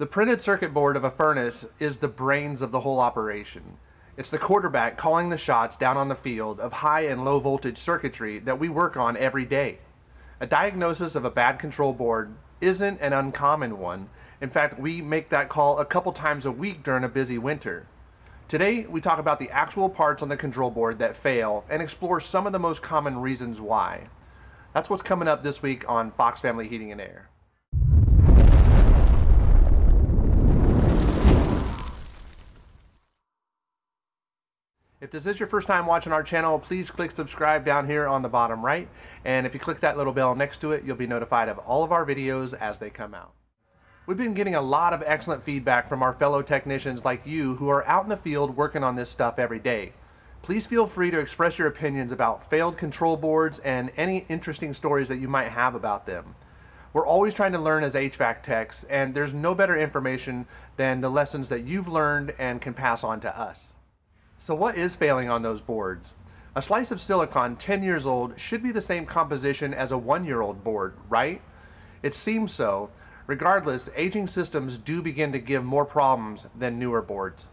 The printed circuit board of a furnace is the brains of the whole operation. It's the quarterback calling the shots down on the field of high and low voltage circuitry that we work on every day. A diagnosis of a bad control board isn't an uncommon one. In fact, we make that call a couple times a week during a busy winter. Today, we talk about the actual parts on the control board that fail and explore some of the most common reasons why. That's what's coming up this week on Fox Family Heating and Air. If this is your first time watching our channel, please click subscribe down here on the bottom right. And if you click that little bell next to it, you'll be notified of all of our videos as they come out. We've been getting a lot of excellent feedback from our fellow technicians like you who are out in the field working on this stuff every day. Please feel free to express your opinions about failed control boards and any interesting stories that you might have about them. We're always trying to learn as HVAC techs, and there's no better information than the lessons that you've learned and can pass on to us. So what is failing on those boards? A slice of silicon 10 years old should be the same composition as a one-year-old board, right? It seems so. Regardless, aging systems do begin to give more problems than newer boards.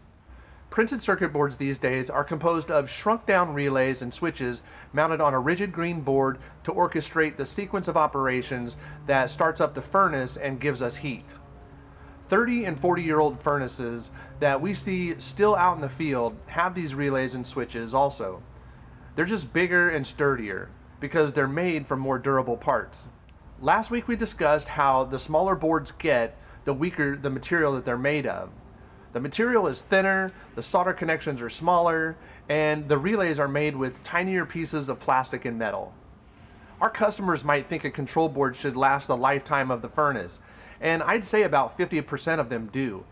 Printed circuit boards these days are composed of shrunk down relays and switches mounted on a rigid green board to orchestrate the sequence of operations that starts up the furnace and gives us heat. 30 and 40 year old furnaces that we see still out in the field have these relays and switches also. They're just bigger and sturdier because they're made from more durable parts. Last week we discussed how the smaller boards get, the weaker the material that they're made of. The material is thinner, the solder connections are smaller, and the relays are made with tinier pieces of plastic and metal. Our customers might think a control board should last the lifetime of the furnace, and I'd say about 50% of them do.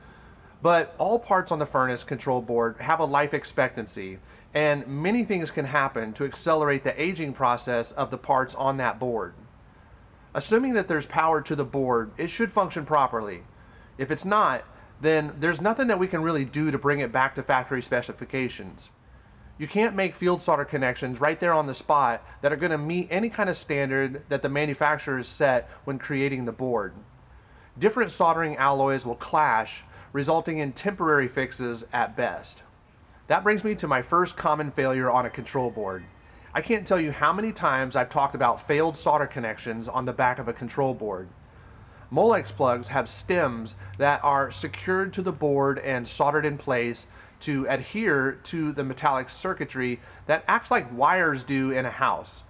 But all parts on the furnace control board have a life expectancy, and many things can happen to accelerate the aging process of the parts on that board. Assuming that there's power to the board, it should function properly. If it's not, then there's nothing that we can really do to bring it back to factory specifications. You can't make field solder connections right there on the spot that are going to meet any kind of standard that the manufacturers set when creating the board different soldering alloys will clash, resulting in temporary fixes at best. That brings me to my first common failure on a control board. I can't tell you how many times I've talked about failed solder connections on the back of a control board. Molex plugs have stems that are secured to the board and soldered in place to adhere to the metallic circuitry that acts like wires do in a house.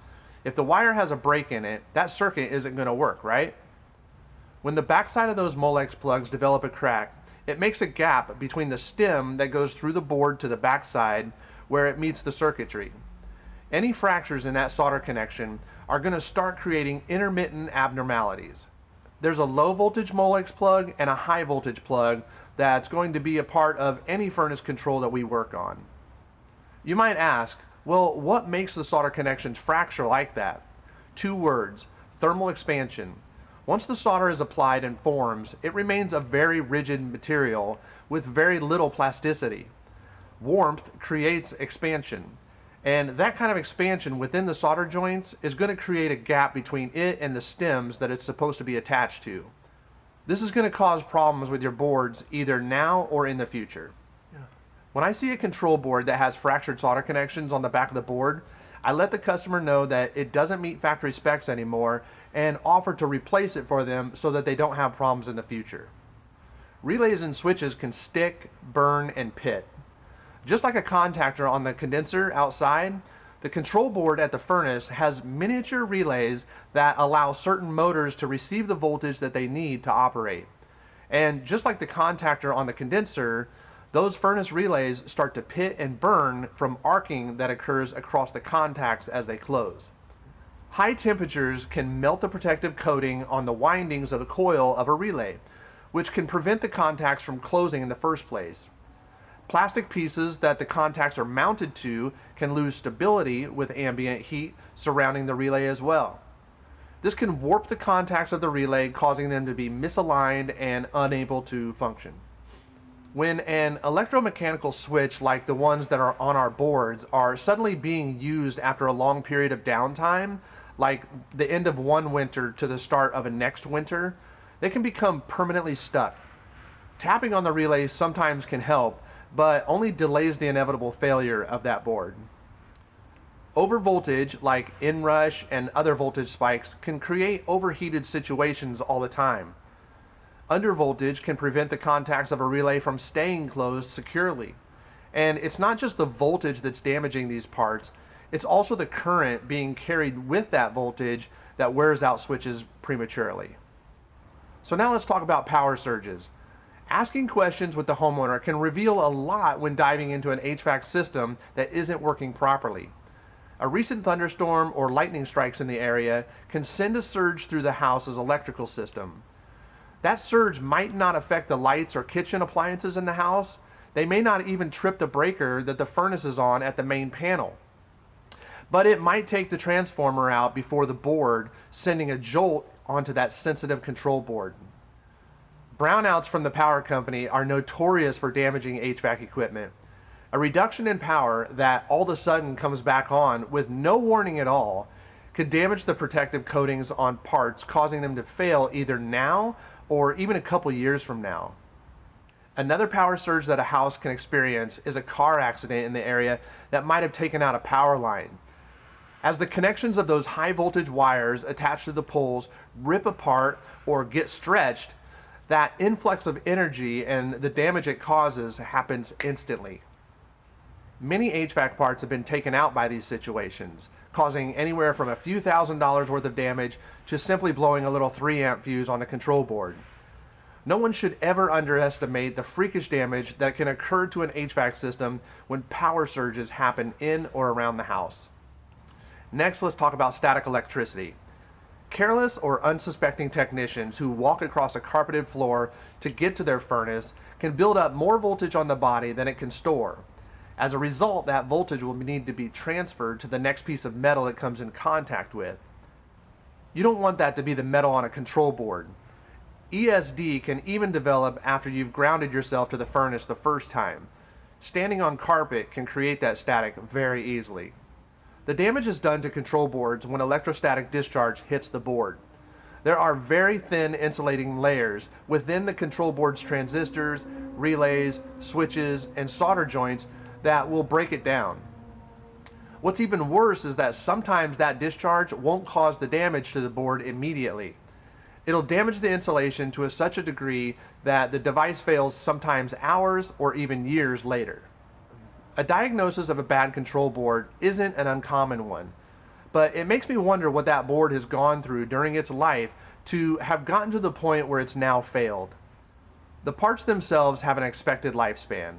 If the wire has a break in it, that circuit isn't going to work, right? When the backside of those Molex plugs develop a crack, it makes a gap between the stem that goes through the board to the backside where it meets the circuitry. Any fractures in that solder connection are going to start creating intermittent abnormalities. There's a low voltage Molex plug and a high voltage plug that's going to be a part of any furnace control that we work on. You might ask, well, what makes the solder connections fracture like that? Two words, thermal expansion. Once the solder is applied and forms, it remains a very rigid material with very little plasticity. Warmth creates expansion, and that kind of expansion within the solder joints is going to create a gap between it and the stems that it's supposed to be attached to. This is going to cause problems with your boards either now or in the future. Yeah. When I see a control board that has fractured solder connections on the back of the board, I let the customer know that it doesn't meet factory specs anymore and offer to replace it for them so that they don't have problems in the future. Relays and switches can stick, burn, and pit. Just like a contactor on the condenser outside, the control board at the furnace has miniature relays that allow certain motors to receive the voltage that they need to operate. And just like the contactor on the condenser, those furnace relays start to pit and burn from arcing that occurs across the contacts as they close. High temperatures can melt the protective coating on the windings of the coil of a relay, which can prevent the contacts from closing in the first place. Plastic pieces that the contacts are mounted to can lose stability with ambient heat surrounding the relay as well. This can warp the contacts of the relay, causing them to be misaligned and unable to function. When an electromechanical switch like the ones that are on our boards are suddenly being used after a long period of downtime, like the end of one winter to the start of a next winter, they can become permanently stuck. Tapping on the relay sometimes can help, but only delays the inevitable failure of that board. Overvoltage, like inrush and other voltage spikes, can create overheated situations all the time. Undervoltage can prevent the contacts of a relay from staying closed securely. And it's not just the voltage that's damaging these parts, it's also the current being carried with that voltage that wears out switches prematurely. So now let's talk about power surges. Asking questions with the homeowner can reveal a lot when diving into an HVAC system that isn't working properly. A recent thunderstorm or lightning strikes in the area can send a surge through the house's electrical system. That surge might not affect the lights or kitchen appliances in the house. They may not even trip the breaker that the furnace is on at the main panel. But it might take the transformer out before the board, sending a jolt onto that sensitive control board. Brownouts from the power company are notorious for damaging HVAC equipment. A reduction in power that all of a sudden comes back on with no warning at all could damage the protective coatings on parts, causing them to fail either now or even a couple years from now. Another power surge that a house can experience is a car accident in the area that might have taken out a power line. As the connections of those high voltage wires attached to the poles rip apart or get stretched, that influx of energy and the damage it causes happens instantly. Many HVAC parts have been taken out by these situations, causing anywhere from a few thousand dollars worth of damage to simply blowing a little 3 amp fuse on the control board. No one should ever underestimate the freakish damage that can occur to an HVAC system when power surges happen in or around the house. Next, let's talk about static electricity. Careless or unsuspecting technicians who walk across a carpeted floor to get to their furnace can build up more voltage on the body than it can store. As a result, that voltage will need to be transferred to the next piece of metal it comes in contact with. You don't want that to be the metal on a control board. ESD can even develop after you've grounded yourself to the furnace the first time. Standing on carpet can create that static very easily. The damage is done to control boards when electrostatic discharge hits the board. There are very thin insulating layers within the control board's transistors, relays, switches, and solder joints that will break it down. What's even worse is that sometimes that discharge won't cause the damage to the board immediately. It'll damage the insulation to a, such a degree that the device fails sometimes hours or even years later. A diagnosis of a bad control board isn't an uncommon one, but it makes me wonder what that board has gone through during its life to have gotten to the point where it's now failed. The parts themselves have an expected lifespan.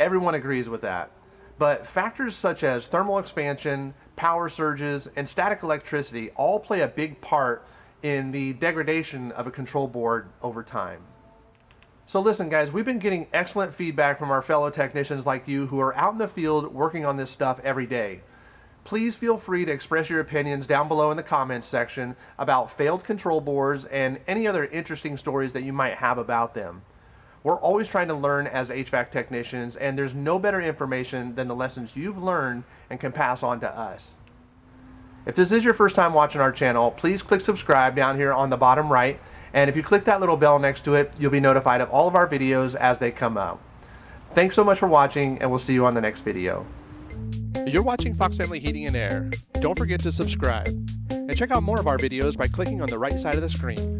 Everyone agrees with that. But factors such as thermal expansion, power surges, and static electricity all play a big part in the degradation of a control board over time. So listen guys, we've been getting excellent feedback from our fellow technicians like you who are out in the field working on this stuff every day. Please feel free to express your opinions down below in the comments section about failed control boards and any other interesting stories that you might have about them. We're always trying to learn as HVAC technicians and there's no better information than the lessons you've learned and can pass on to us. If this is your first time watching our channel, please click subscribe down here on the bottom right and if you click that little bell next to it, you'll be notified of all of our videos as they come out. Thanks so much for watching, and we'll see you on the next video. You're watching Fox Family Heating and Air. Don't forget to subscribe. And check out more of our videos by clicking on the right side of the screen.